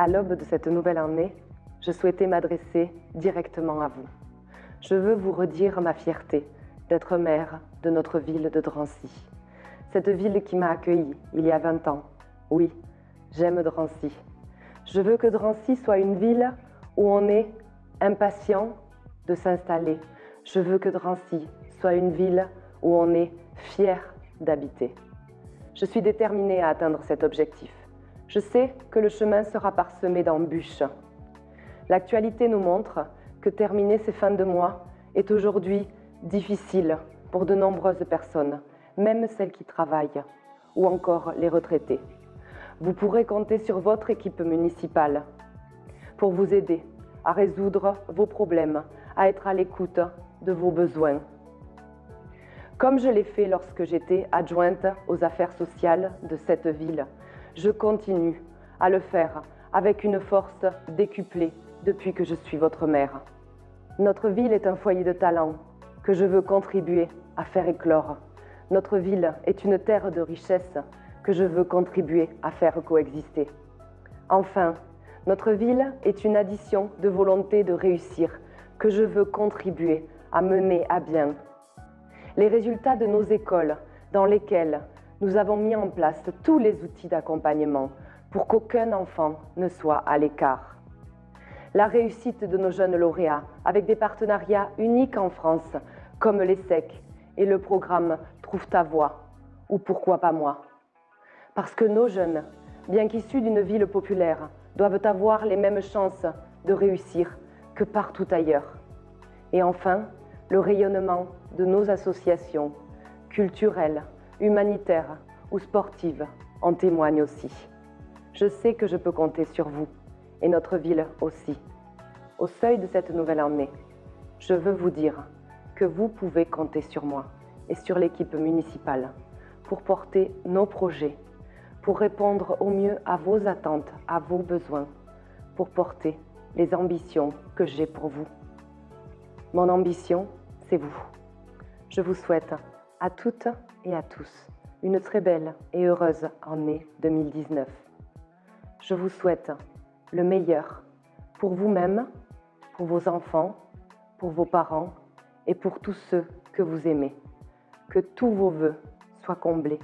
À l'aube de cette nouvelle année, je souhaitais m'adresser directement à vous. Je veux vous redire ma fierté d'être maire de notre ville de Drancy. Cette ville qui m'a accueilli il y a 20 ans. Oui, j'aime Drancy. Je veux que Drancy soit une ville où on est impatient de s'installer. Je veux que Drancy soit une ville où on est fier d'habiter. Je suis déterminée à atteindre cet objectif. Je sais que le chemin sera parsemé d'embûches. L'actualité nous montre que terminer ces fins de mois est aujourd'hui difficile pour de nombreuses personnes, même celles qui travaillent, ou encore les retraités. Vous pourrez compter sur votre équipe municipale pour vous aider à résoudre vos problèmes, à être à l'écoute de vos besoins. Comme je l'ai fait lorsque j'étais adjointe aux affaires sociales de cette ville, je continue à le faire avec une force décuplée depuis que je suis votre mère. Notre ville est un foyer de talent que je veux contribuer à faire éclore. Notre ville est une terre de richesse que je veux contribuer à faire coexister. Enfin, notre ville est une addition de volonté de réussir que je veux contribuer à mener à bien. Les résultats de nos écoles dans lesquelles nous avons mis en place tous les outils d'accompagnement pour qu'aucun enfant ne soit à l'écart la réussite de nos jeunes lauréats avec des partenariats uniques en France comme l'ESSEC et le programme Trouve ta voix ou Pourquoi pas moi Parce que nos jeunes, bien qu'issus d'une ville populaire, doivent avoir les mêmes chances de réussir que partout ailleurs. Et enfin, le rayonnement de nos associations culturelles, humanitaires ou sportives en témoigne aussi. Je sais que je peux compter sur vous et notre ville aussi. Au seuil de cette nouvelle année, je veux vous dire que vous pouvez compter sur moi et sur l'équipe municipale pour porter nos projets, pour répondre au mieux à vos attentes, à vos besoins, pour porter les ambitions que j'ai pour vous. Mon ambition, c'est vous. Je vous souhaite à toutes et à tous une très belle et heureuse année 2019. Je vous souhaite le meilleur pour vous-même, pour vos enfants, pour vos parents et pour tous ceux que vous aimez. Que tous vos voeux soient comblés.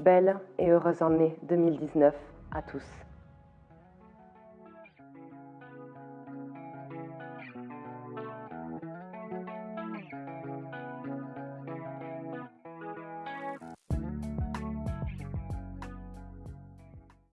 Belle et heureuse année 2019 à tous.